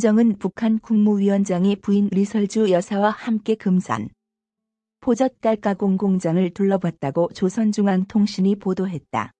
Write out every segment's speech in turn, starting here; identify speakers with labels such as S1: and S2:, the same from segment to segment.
S1: 김정은 북한 국무위원장이 부인 리설주 여사와 함께 금산포 젓갈가공 공장을 둘러봤다고 조선중앙통신이 보도했다.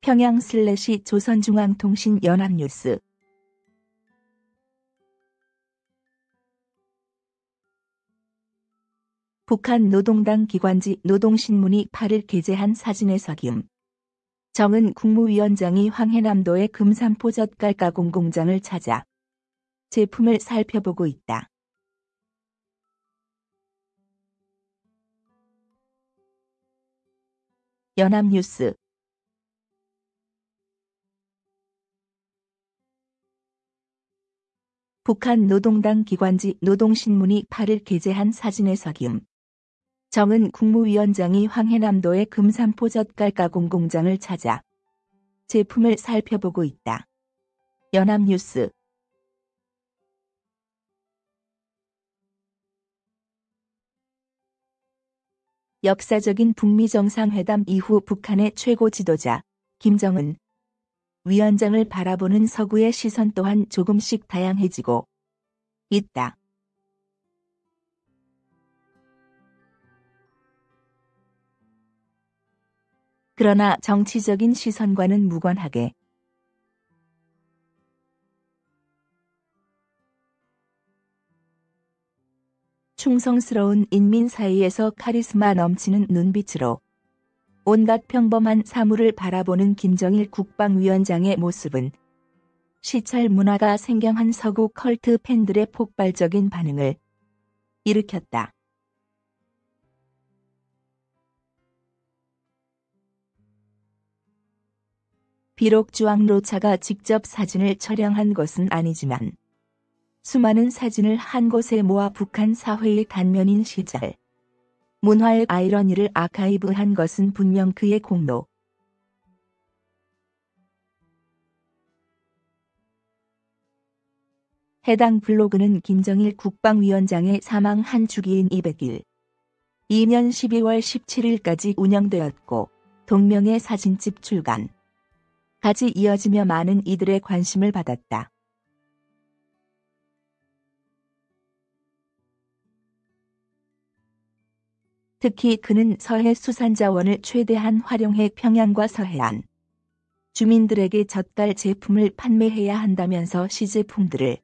S1: 평양 슬래시 조선중앙통신 연합뉴스 북한 노동당 기관지 노동신문이 8일 게재한 사진에서 김 정은 국무위원장이 황해남도의 금산포 젓갈 가공 공장을 찾아 제품을 살펴보고 있다. 연합뉴스. 북한 노동당 기관지 노동신문이 8일 게재한 사진에서 김 정은 국무위원장이 황해남도의 금산포 젓갈 가공 공장을 찾아 제품을 살펴보고 있다. 연합뉴스 역사적인 북미 정상회담 이후 북한의 최고 지도자 김정은 위원장을 바라보는 서구의 시선 또한 조금씩 다양해지고 있다. 그러나 정치적인 시선과는 무관하게 충성스러운 인민 사이에서 카리스마 넘치는 눈빛으로 온갖 평범한 사물을 바라보는 김정일 국방위원장의 모습은 시찰 문화가 생경한 서구 컬트 팬들의 폭발적인 반응을 일으켰다. 비록 주황로차가 직접 사진을 촬영한 것은 아니지만 수많은 사진을 한 곳에 모아 북한 사회의 단면인 시절. 문화의 아이러니를 아카이브한 것은 분명 그의 공로. 해당 블로그는 김정일 국방위원장의 사망 한 주기인 200일. 2년 12월 17일까지 운영되었고 동명의 사진집 출간 까지 이어지며 많은 이들의 관심을 받았다. 특히 그는 서해 수산자원을 최대한 활용해 평양과 서해안 주민들에게 젓갈 제품을 판매해야 한다면서 시제품들을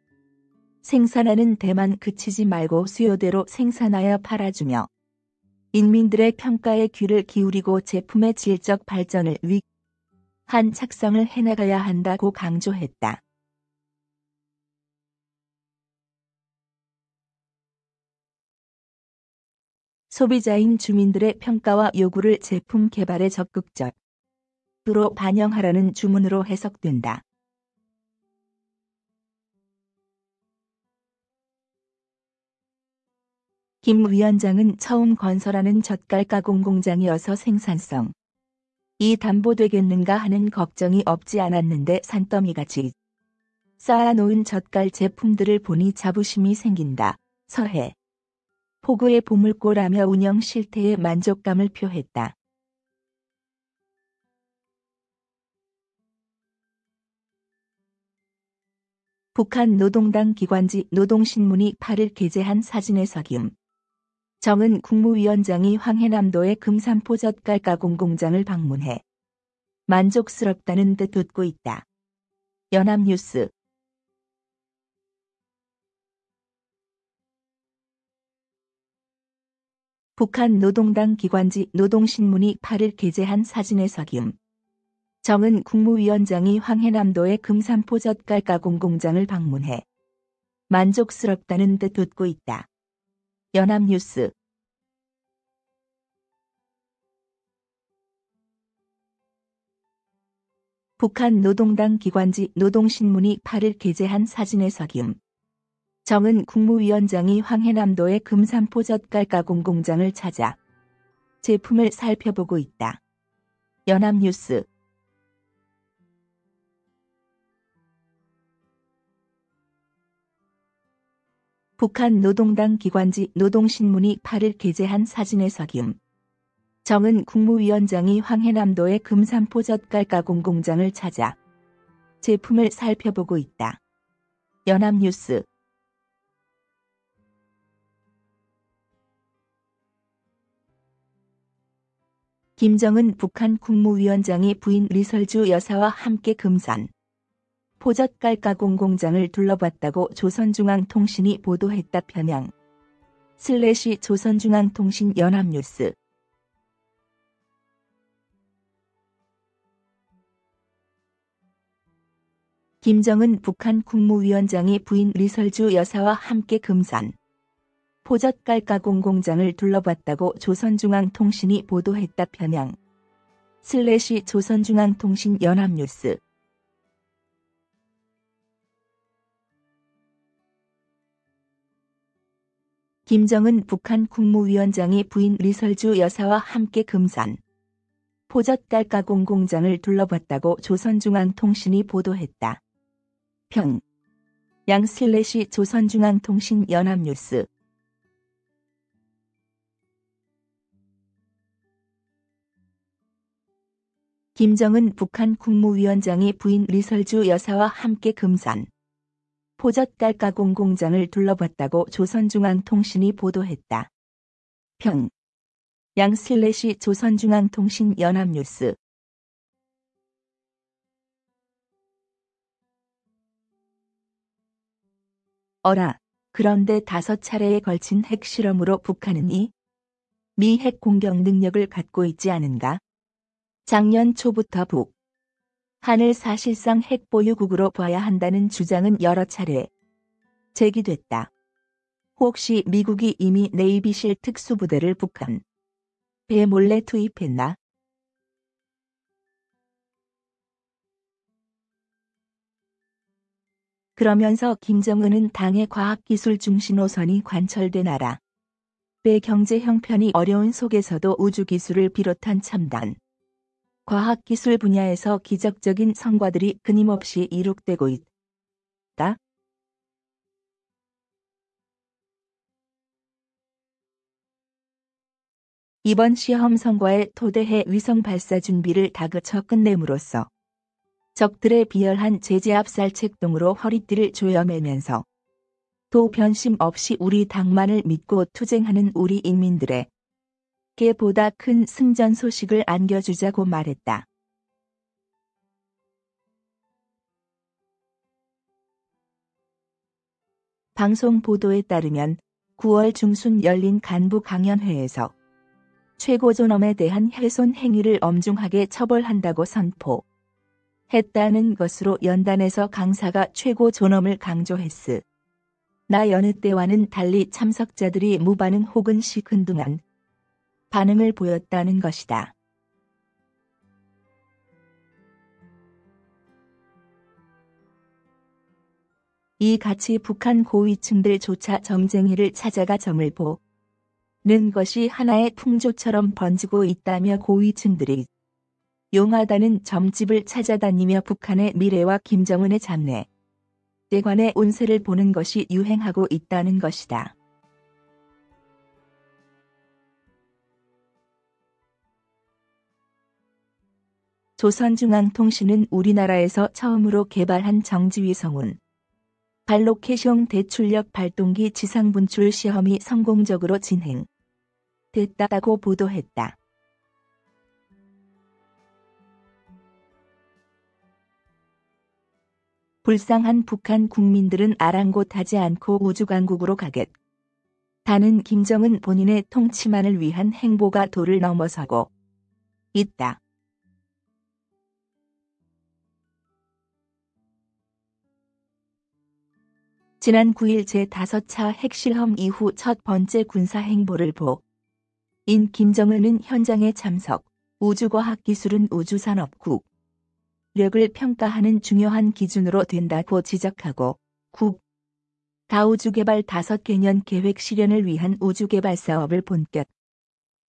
S1: 생산하는 데만 그치지 말고 수요대로 생산하여 팔아주며 인민들의 평가에 귀를 기울이고 제품의 질적 발전을 위 한 착성을 해나가야 한다고 강조했다. 소비자인 주민들의 평가와 요구를 제품 개발에 적극적으로 반영하라는 주문으로 해석된다. 김 위원장은 처음 건설하는 젓갈 가공 공장이어서 생산성 이 담보되겠는가 하는 걱정이 없지 않았는데 산더미같이 쌓아놓은 젓갈 제품들을 보니 자부심이 생긴다. 서해 포구의 보물고라며 운영 실태에 만족감을 표했다. 북한 노동당 기관지 노동신문이 8일 게재한 사진에서 김 정은 국무위원장이 황해남도의 금산포 젓갈 가공 공장을 방문해 만족스럽다는 듯 웃고 있다. 연합뉴스 북한 노동당 기관지 노동신문이 8일 게재한 사진에서 김 정은 국무위원장이 황해남도의 금산포 젓갈 가공 공장을 방문해 만족스럽다는 듯 웃고 있다. 연합뉴스. 북한 노동당 기관지 노동신문이 8일 게재한 사진에서 김 정은 국무위원장이 황해남도의 금산포 젓갈 가공 공장을 찾아 제품을 살펴보고 있다. 연합뉴스 북한 노동당 기관지 노동신문이 8일 게재한 사진에서 김 정은 국무위원장이 황해남도의 금산포 젓갈 가공 공장을 찾아 제품을 살펴보고 있다. 연합뉴스. 김정은 북한 국무위원장이 부인 리설주 여사와 함께 금산 포젓갈가공 공장을 둘러봤다고 조선중앙통신이 보도했다 편향. 슬래시 조선중앙통신 연합뉴스. 김정은 북한 국무위원장이 부인 리설주 여사와 함께 금산포 젓갈 가공 공장을 둘러봤다고 조선중앙통신이 보도했다 평양 슬래시 조선중앙통신 연합뉴스 김정은 북한 국무위원장이 부인 리설주 여사와 함께 금산포 젓갈가공 공장을 둘러봤다고 조선중앙통신이 보도했다. 평. 양 슬래시 조선중앙통신 연합뉴스 김정은 북한 국무위원장이 부인 리설주 여사와 함께 금산 포젓갈 가공 공장을 둘러봤다고 조선중앙통신이 보도했다. 평. 양 슬래시 조선중앙통신 연합뉴스 어라. 그런데 다섯 차례에 걸친 핵실험으로 북한은 이 미 핵 공격 능력을 갖고 있지 않은가? 작년 초부터 북 한을 사실상 핵 보유국으로 봐야 한다는 주장은 여러 차례 제기됐다. 혹시 미국이 이미 네이비실 특수부대를 북한 배 몰래 투입했나? 그러면서 김정은은 당의 과학기술 중심 노선이 관철된 나라. 배 경제 형편이 어려운 속에서도 우주기술을 비롯한 첨단. 과학기술 분야에서 기적적인 성과들이 끊임없이 이룩되고 있다. 이번 시험 성과에 토대해 위성 발사 준비를 다그쳐 끝냄으로써 적들의 비열한 제재 압살 책동으로 허리띠를 조여매면서 도 변심 없이 우리 당만을 믿고 투쟁하는 우리 인민들의 개보다 큰 승전 소식을 안겨주자고 말했다. 방송 보도에 따르면 9월 중순 열린 간부 강연회에서 최고 존엄에 대한 훼손 행위를 엄중하게 처벌한다고 선포. 했다는 것으로 연단에서 강사가 최고 존엄을 강조했으. 나 여느 때와는 달리 참석자들이 무반응 혹은 시큰둥한 반응을 보였다는 것이다. 이 같이 북한 고위층들조차 정쟁이를 찾아가 점을 보 는 것이 하나의 풍조처럼 번지고 있다며 고위층들이 용하다는 점집을 찾아다니며 북한의 미래와 김정은의 잡내, 에 관해 운세를 보는 것이 유행하고 있다는 것이다. 조선중앙통신은 우리나라에서 처음으로 개발한 정지위성운 발로케숑 대출력 발동기 지상분출 시험이 성공적으로 진행됐다고 보도했다. 불쌍한 북한 국민들은 아랑곳하지 않고 우주강국으로 가겠다는 김정은 본인의 통치만을 위한 행보가 도를 넘어서고 있다. 지난 9일 제5차 핵실험 이후 첫 번째 군사행보를 보. 인 김정은은 현장에 참석, 우주과학기술은 우주산업국, 력을 평가하는 중요한 기준으로 된다고 지적하고 국 가우주 개발 5개년 계획 실현을 위한 우주 개발 사업을 본격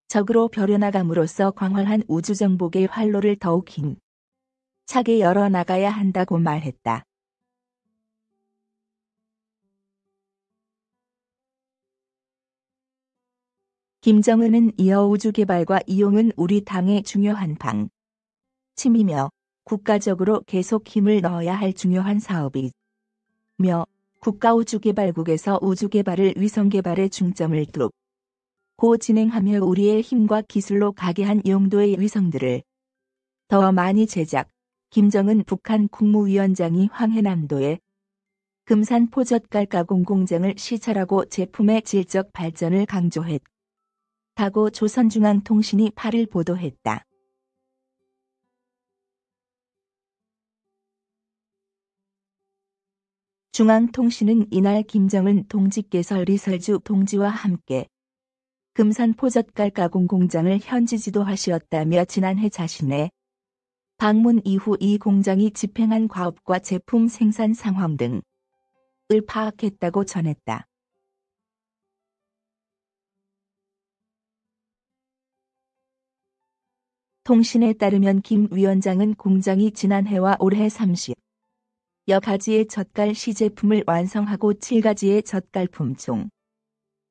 S1: 적으로 벼려나감으로써 광활한 우주 정복의 활로를 더욱 힘 차게 열어나가야 한다고 말했다. 김정은은 이어 우주개발과 이용은 우리 당의 중요한 방. 침이며 국가적으로 계속 힘을 넣어야 할 중요한 사업이며 국가우주개발국에서 우주개발을 위성개발에 중점을 두고 진행하며 우리의 힘과 기술로 가게 한 용도의 위성들을 더 많이 제작, 김정은 북한 국무위원장이 황해남도에 금산 포젓갈 가공 공장을 시찰하고 제품의 질적 발전을 강조했 다고 조선중앙통신이 8일 보도했다. 중앙통신은 이날 김정은 동지께서 리설주 동지와 함께 금산 포젓갈 가공 공장을 현지 지도하시었다며 지난해 자신의 방문 이후 이 공장이 집행한 과업과 제품 생산 상황 등을 파악했다고 전했다. 통신에 따르면 김 위원장은 공장이 지난해와 올해 30 여가지의 젓갈 시제품을 완성하고 7가지의 젓갈품 중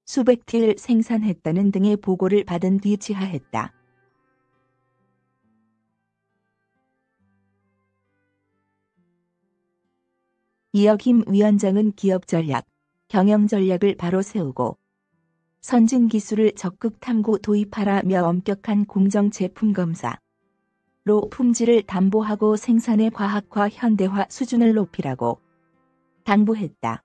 S1: 수백 틸 생산했다는 등의 보고를 받은 뒤 지하했다. 이어 김 위원장은 기업 전략, 경영 전략을 바로 세우고 선진 기술을 적극 탐구 도입하라며 엄격한 공정 제품 검사, 로 품질을 담보하고 생산의 과학화 현대화 수준을 높이라고 당부했다.